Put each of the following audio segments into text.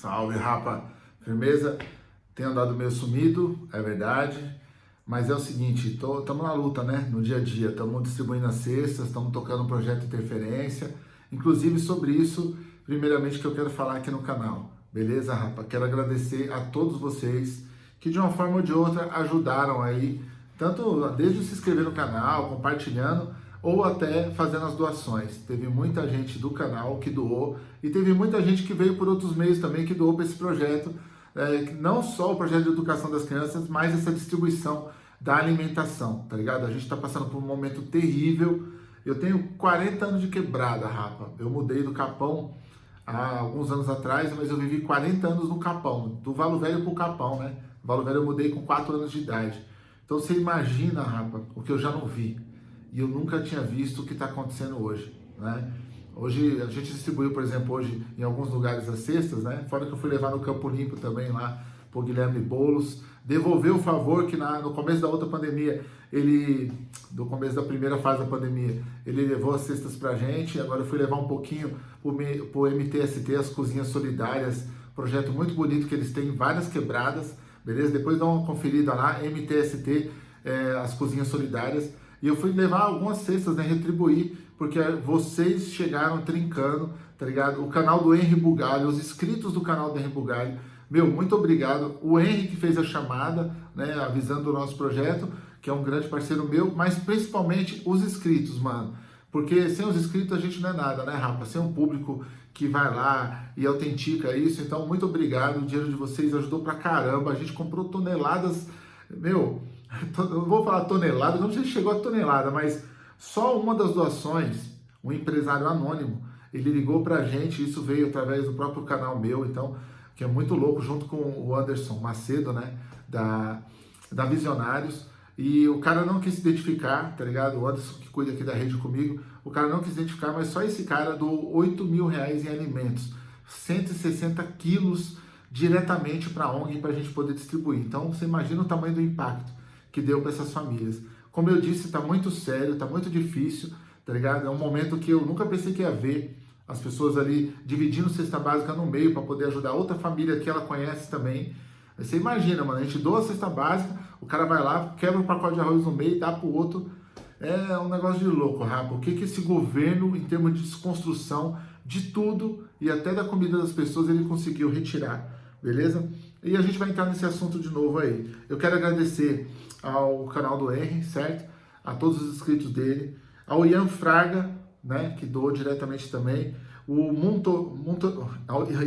Salve, rapa! Firmeza? Tenho andado meio sumido, é verdade, mas é o seguinte, estamos na luta, né? No dia a dia, estamos distribuindo as cestas, estamos tocando o projeto Interferência, inclusive sobre isso, primeiramente, que eu quero falar aqui no canal, beleza, rapa? Quero agradecer a todos vocês que, de uma forma ou de outra, ajudaram aí, tanto desde se inscrever no canal, compartilhando, ou até fazendo as doações. Teve muita gente do canal que doou e teve muita gente que veio por outros meios também que doou para esse projeto, é, não só o projeto de educação das crianças, mas essa distribuição da alimentação, tá ligado? A gente está passando por um momento terrível. Eu tenho 40 anos de quebrada, rapa. Eu mudei do Capão há alguns anos atrás, mas eu vivi 40 anos no Capão, do Valo Velho para o Capão, né? Valo Velho eu mudei com 4 anos de idade. Então você imagina, rapa, o que eu já não vi e eu nunca tinha visto o que está acontecendo hoje, né? Hoje a gente distribuiu, por exemplo, hoje em alguns lugares as cestas, né? Fora que eu fui levar no Campo Limpo também lá por Guilherme Bolos, devolver o favor que na, no começo da outra pandemia, ele, do começo da primeira fase da pandemia, ele levou as cestas pra gente, agora eu fui levar um pouquinho pro, MTST, as Cozinhas Solidárias, projeto muito bonito que eles têm, várias quebradas, beleza? Depois dá uma conferida lá, MTST, é, as Cozinhas Solidárias, e eu fui levar algumas cestas, né, retribuir, porque vocês chegaram trincando, tá ligado? O canal do Henry Bugalho, os inscritos do canal do Henry Bugalho, meu, muito obrigado. O Henry que fez a chamada, né, avisando o nosso projeto, que é um grande parceiro meu, mas principalmente os inscritos, mano. Porque sem os inscritos a gente não é nada, né, Rafa? Sem um público que vai lá e autentica isso. Então, muito obrigado. O dinheiro de vocês ajudou pra caramba. A gente comprou toneladas, meu, não vou falar tonelada, não sei se chegou a tonelada, mas só uma das doações, um empresário anônimo, ele ligou pra gente, isso veio através do próprio canal meu, então, que é muito louco, junto com o Anderson Macedo, né, da, da Visionários, e o cara não quis se identificar, tá ligado? O Anderson, que cuida aqui da rede comigo, o cara não quis identificar, mas só esse cara doou 8 mil reais em alimentos, 160 quilos diretamente para a ONG para a gente poder distribuir. Então, você imagina o tamanho do impacto que deu para essas famílias. Como eu disse, está muito sério, está muito difícil, tá ligado? É um momento que eu nunca pensei que ia ver as pessoas ali dividindo cesta básica no meio para poder ajudar outra família que ela conhece também. Você imagina, mano, a gente doa a cesta básica, o cara vai lá, quebra um pacote de arroz no meio e dá pro outro. É um negócio de louco, Rafa. O que, que esse governo, em termos de desconstrução de tudo e até da comida das pessoas, ele conseguiu retirar, beleza? E a gente vai entrar nesse assunto de novo aí. Eu quero agradecer ao canal do R, certo? A todos os inscritos dele, ao Ian Fraga, né, que doou diretamente também, o Monto, Monto,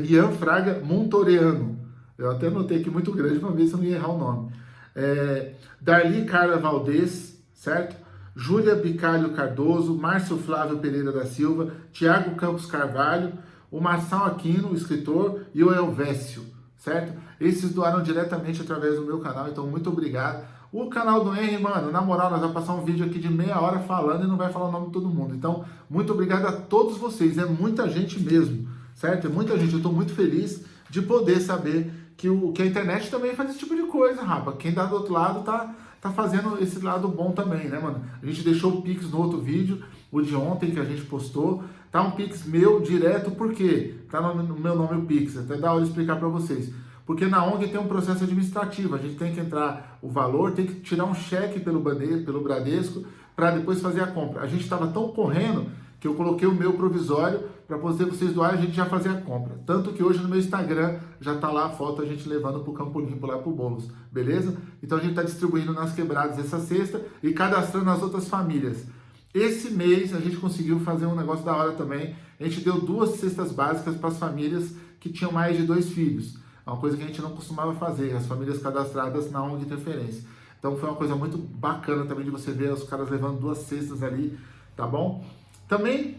Ian Fraga Montoreano, eu até notei aqui muito grande para ver se eu não ia errar o nome, é, Darli Carla Valdez, certo? Júlia Bicalho Cardoso, Márcio Flávio Pereira da Silva, Tiago Campos Carvalho, o Marçal Aquino, o escritor, e o Elvésio, certo? Esses doaram diretamente através do meu canal, então muito obrigado. O canal do Henry, mano, na moral, nós vamos passar um vídeo aqui de meia hora falando e não vai falar o nome de todo mundo. Então, muito obrigado a todos vocês, é muita gente mesmo, certo? É muita gente, eu estou muito feliz de poder saber que, o, que a internet também faz esse tipo de coisa, rapa. Quem tá do outro lado tá, tá fazendo esse lado bom também, né, mano? A gente deixou o Pix no outro vídeo, o de ontem que a gente postou, tá um Pix meu direto, por quê? Tá no, meu nome o Pix, até da hora de explicar para vocês. Porque na ONG tem um processo administrativo, a gente tem que entrar o valor, tem que tirar um cheque pelo, Bradesco, pelo Bradesco para depois fazer a compra. A gente estava tão correndo que eu coloquei o meu provisório para poder vocês doarem, a gente já fazer a compra. Tanto que hoje no meu Instagram já está lá a foto a gente levando para o Campo Limpo, lá para o beleza? Então a gente está distribuindo nas quebradas essa cesta e cadastrando as outras famílias. Esse mês a gente conseguiu fazer um negócio da hora também. A gente deu duas cestas básicas para as famílias que tinham mais de dois filhos. É uma coisa que a gente não costumava fazer, as famílias cadastradas na ONG Interferência. Então foi uma coisa muito bacana também de você ver os caras levando duas cestas ali, tá bom? Também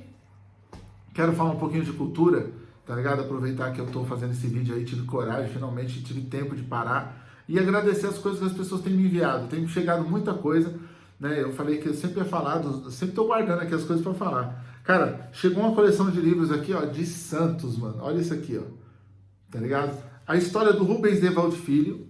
quero falar um pouquinho de cultura, tá ligado? Aproveitar que eu tô fazendo esse vídeo aí, tive coragem, finalmente tive tempo de parar e agradecer as coisas que as pessoas têm me enviado. Tem chegado muita coisa, né? Eu falei que sempre ia falar, sempre tô guardando aqui as coisas para falar. Cara, chegou uma coleção de livros aqui, ó, de Santos, mano. Olha isso aqui, ó. Tá ligado? A história do Rubens Evaldo Filho,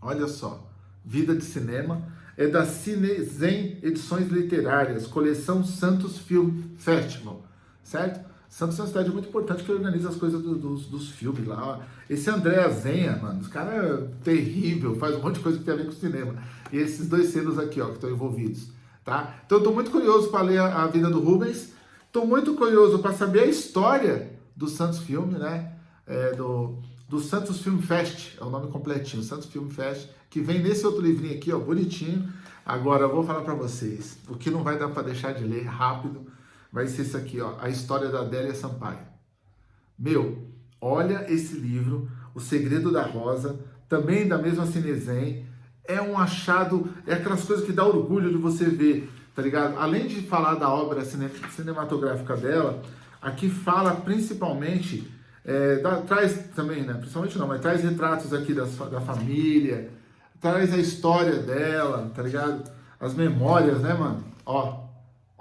olha só, Vida de Cinema, é da Cinezen Edições Literárias, coleção Santos Film Festival, certo? Santos é uma cidade muito importante que organiza as coisas do, dos, dos filmes lá. Esse André Azenha, mano, esse cara é terrível, faz um monte de coisa que tem a ver com cinema. E esses dois selos aqui, ó, que estão envolvidos, tá? Então eu tô muito curioso para ler a, a, vida do Rubens. Tô muito curioso para saber a história do Santos Filme, né? É, do, do Santos Film Fest, é o nome completinho, Santos Film Fest, que vem nesse outro livrinho aqui, ó, bonitinho. Agora eu vou falar para vocês, o que não vai dar para deixar de ler rápido, vai ser isso aqui, ó, a história da Adélia Sampaio. Meu, olha esse livro, O Segredo da Rosa, também da mesma Cinezem, é um achado, é aquelas coisas que dá orgulho de você ver, tá ligado? Além de falar da obra cinematográfica dela, aqui fala principalmente, é, traz também, né, principalmente não, mas traz retratos aqui das, da família, traz a história dela, tá ligado? As memórias, né, mano? Ó,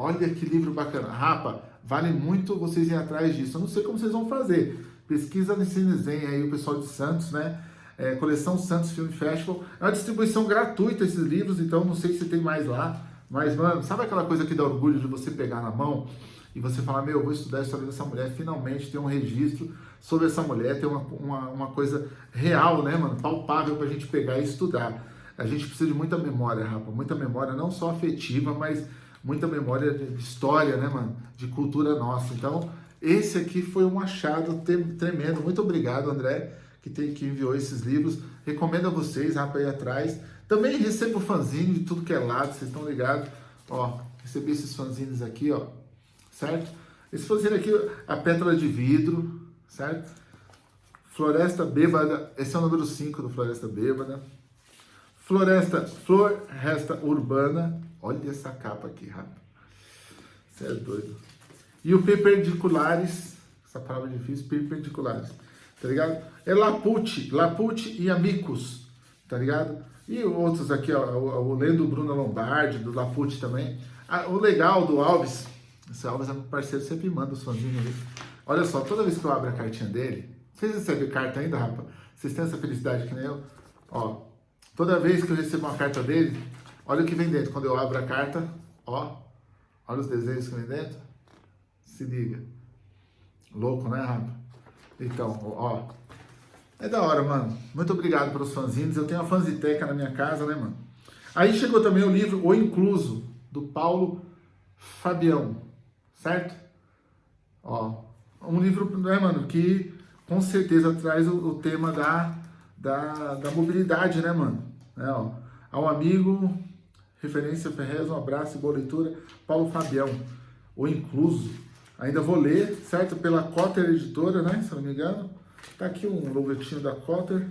Olha que livro bacana. Rapa, vale muito vocês irem atrás disso. Eu não sei como vocês vão fazer. Pesquisa no Cinezen aí, o pessoal de Santos, né? É, coleção Santos Film Festival. É uma distribuição gratuita esses livros, então não sei se tem mais lá. Mas, mano, sabe aquela coisa que dá orgulho de você pegar na mão e você falar, meu, eu vou estudar a história dessa mulher, finalmente ter um registro sobre essa mulher, ter uma, uma, uma coisa real, né, mano, palpável pra gente pegar e estudar. A gente precisa de muita memória, rapa, muita memória, não só afetiva, mas muita memória de história, né, mano? De cultura nossa. Então, esse aqui foi um achado tremendo. Muito obrigado, André, que, tem, que enviou esses livros. Recomendo a vocês, rapaz, aí atrás. Também recebo fanzine de tudo que é lado, vocês estão ligados? Ó, recebi esses fanzines aqui, ó, certo? Esse fanzine aqui, a pétala de vidro, certo? Floresta Bêbada, esse é o número 5 do Floresta Bêbada. Floresta, Floresta Urbana, Olha essa capa aqui, rapaz. Você é doido. E o perpendiculares, essa palavra difícil, perpendiculares, tá ligado? É Lapucci, Lapucci e Amicus, tá ligado? E outros aqui, ó, o, o Lendo Bruno Lombardi, do Lapucci também. Ah, o legal do Alves, esse Alves é meu parceiro, sempre manda os fãzinhos ali. Olha só, toda vez que eu abro a cartinha dele, vocês recebem carta ainda, rapaz? Vocês têm essa felicidade que nem eu? Ó, toda vez que eu recebo uma carta dele, Olha o que vem dentro. Quando eu abro a carta, ó. Olha os desenhos que vem dentro. Se liga. Louco, né, Rafa? Então, ó. É da hora, mano. Muito obrigado pelos fanzines. Eu tenho uma fanziteca na minha casa, né, mano? Aí chegou também o livro O Incluso, do Paulo Fabião, certo? Ó, um livro, né, mano, que com certeza traz o, o tema da, da, da mobilidade, né, mano? É, ó, ao amigo Referência Ferrez, um abraço e boa leitura. Paulo Fabião, o Incluso. Ainda vou ler, certo? Pela Cotter Editora, né? Se não me engano. Tá aqui um logotinho da Cotter.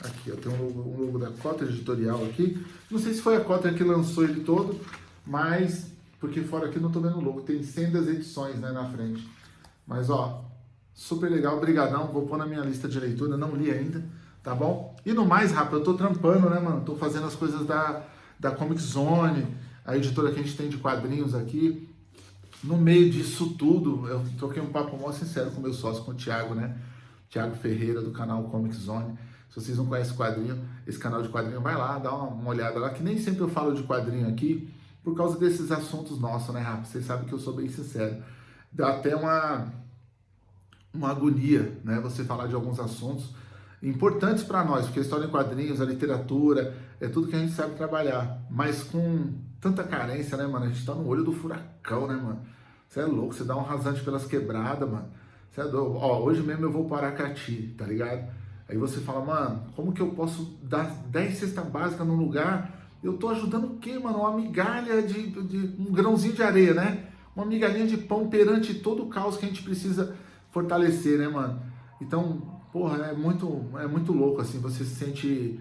Aqui, ó, tem um logo, um logo da Cotter Editorial aqui. Não sei se foi a Cotter que lançou ele todo, mas... Porque fora aqui não tô vendo o logo. Tem 100 das edições, né, na frente. Mas, ó, super legal. Obrigadão. Vou pôr na minha lista de leitura. Não li ainda, tá bom? E no mais, rápido, eu tô trampando, né, mano? Tô fazendo as coisas da da Comic Zone, a editora que a gente tem de quadrinhos aqui. No meio disso tudo, eu troquei um papo mó sincero com meu sócio, com o Thiago, né? Thiago Ferreira, do canal Comic Zone. Se vocês não conhecem quadrinho, esse canal de quadrinho, vai lá, dá uma, uma olhada lá, que nem sempre eu falo de quadrinho aqui, por causa desses assuntos nossos, né, Rafa? Vocês sabem que eu sou bem sincero. Dá até uma, uma agonia, né? Você falar de alguns assuntos importantes para nós, porque a história em quadrinhos, a literatura, é tudo que a gente sabe trabalhar. Mas com tanta carência, né, mano? A gente tá no olho do furacão, né, mano? Você é louco, você dá um rasante pelas quebradas, mano. Você é doido. Ó, hoje mesmo eu vou para Aracati, tá ligado? Aí você fala, mano, como que eu posso dar 10 cestas básicas num lugar? Eu tô ajudando o quê, mano? Uma migalha de, de, um grãozinho de areia, né? Uma migalhinha de pão perante todo o caos que a gente precisa fortalecer, né, mano? Então, porra, é muito, é muito louco, assim, você se sente,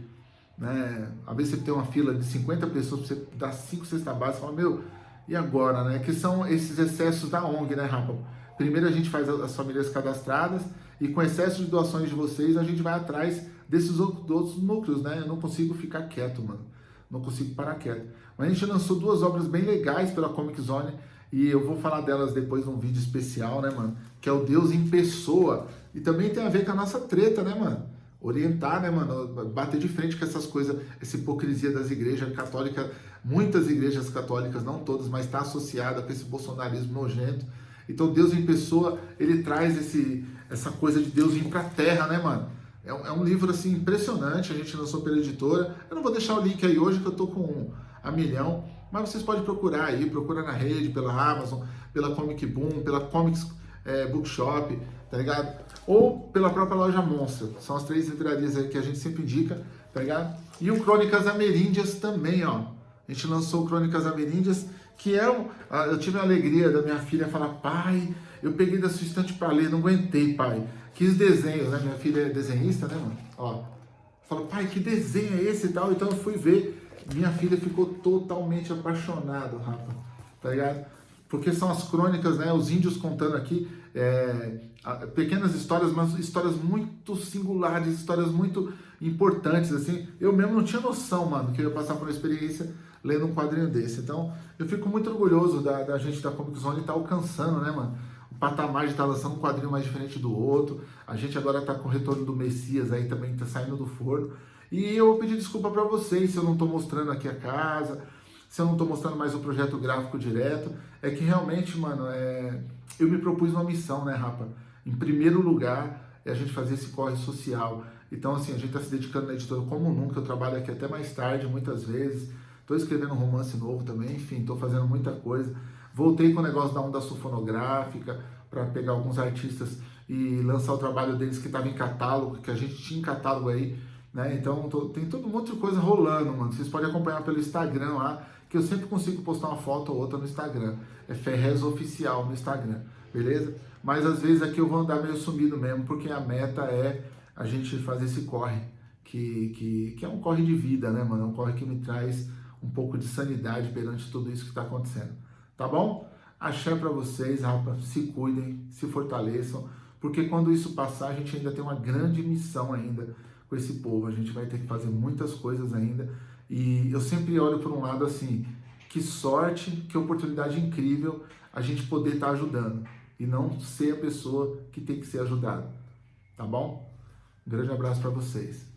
né, às vezes você tem uma fila de 50 pessoas, você dá 5 cestas básicas, fala, meu, e agora, né, que são esses excessos da ONG, né, Rafa? Primeiro a gente faz as famílias cadastradas e com excesso de doações de vocês, a gente vai atrás desses outros núcleos, né, eu não consigo ficar quieto, mano, não consigo parar quieto. Mas a gente lançou duas obras bem legais pela Comic Zone, e eu vou falar delas depois num vídeo especial, né, mano? Que é o Deus em Pessoa, e também tem a ver com a nossa treta, né, mano? Orientar, né, mano? Bater de frente com essas coisas, essa hipocrisia das igrejas católicas. Muitas igrejas católicas, não todas, mas está associada com esse bolsonarismo nojento. Então Deus em pessoa, ele traz esse, essa coisa de Deus vir para a terra, né, mano? É um, é um, livro assim impressionante, a gente lançou pela editora. Eu não vou deixar o link aí hoje que eu tô com a milhão, mas vocês podem procurar aí, procura na rede, pela Amazon, pela Comic Boom, pela Comics é, Bookshop, tá ligado? Ou pela própria loja Monstro. São as três livrarias aí que a gente sempre indica, tá ligado? E o Crônicas Ameríndias também, ó. A gente lançou o Crônicas Ameríndias, que é um... Eu tive a alegria da minha filha falar, pai, eu peguei da sua estante para ler, não aguentei, pai. Quis desenhos, né? Minha filha é desenhista, né, mano? Ó. Falou, pai, que desenho é esse e tal? Então eu fui ver. Minha filha ficou totalmente apaixonada, Rafa. Tá ligado? Porque são as crônicas, né? Os índios contando aqui é, pequenas histórias, mas histórias muito singulares, histórias muito importantes, assim. Eu mesmo não tinha noção, mano, que eu ia passar por uma experiência lendo um quadrinho desse. Então, eu fico muito orgulhoso da, da gente da Comic Zone estar tá alcançando, né, mano? O patamar de estar tá lançando um quadrinho mais diferente do outro. A gente agora está com o retorno do Messias aí também, está saindo do forno. E eu vou pedir desculpa para vocês se eu não estou mostrando aqui a casa, se eu não estou mostrando mais o projeto gráfico direto. É que realmente, mano, é... eu me propus uma missão, né, Rapa? Em primeiro lugar, é a gente fazer esse corre social. Então, assim, a gente está se dedicando na editora como nunca. Eu trabalho aqui até mais tarde, muitas vezes. Estou escrevendo um romance novo também, enfim, estou fazendo muita coisa. Voltei com o negócio da onda sulfonográfica para pegar alguns artistas e lançar o trabalho deles que estava em catálogo, que a gente tinha em catálogo aí, né? Então tô, tem todo um monte de coisa rolando, mano. Vocês podem acompanhar pelo Instagram lá, que eu sempre consigo postar uma foto ou outra no Instagram. É Ferrez Oficial no Instagram, beleza? Mas às vezes aqui eu vou andar meio sumido mesmo, porque a meta é a gente fazer esse corre, que, que, que é um corre de vida, né, mano? É um corre que me traz um pouco de sanidade perante tudo isso que está acontecendo. Tá bom? Axé para vocês, rapaz. Se cuidem, se fortaleçam, porque quando isso passar, a gente ainda tem uma grande missão ainda com esse povo. A gente vai ter que fazer muitas coisas ainda. E eu sempre olho por um lado assim, que sorte, que oportunidade incrível a gente poder estar tá ajudando e não ser a pessoa que tem que ser ajudada. Tá bom? Um grande abraço para vocês.